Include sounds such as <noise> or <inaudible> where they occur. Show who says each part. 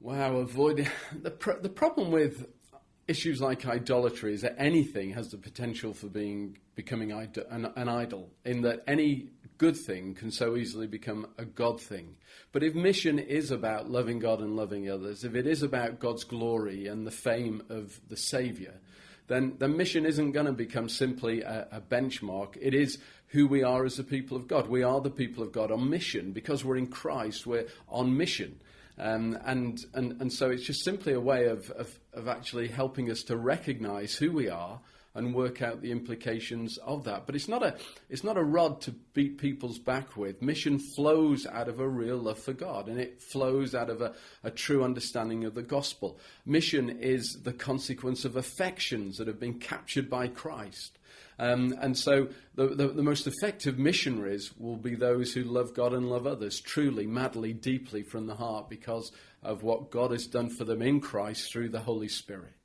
Speaker 1: Wow, avoiding the <laughs> the problem with issues like idolatry is that anything has the potential for being becoming an, an idol. In that any good thing can so easily become a God thing. But if mission is about loving God and loving others, if it is about God's glory and the fame of the Saviour, then the mission isn't going to become simply a, a, benchmark. It is who we are as the people of God. We are the people of God on mission because we're in Christ. We're on mission. Um, and, and, and so it's just simply a way of, of, of actually helping us to recognize who we are and work out the implications of that. But it's not a it's not a rod to beat people's back with. Mission flows out of a real love for God and it flows out of a, a true understanding of the gospel. Mission is the consequence of affections that have been captured by Christ. Um, and so the, the, the, most effective missionaries will be those who love God and love others truly, madly, deeply from the heart because of what God has done for them in Christ through the Holy Spirit.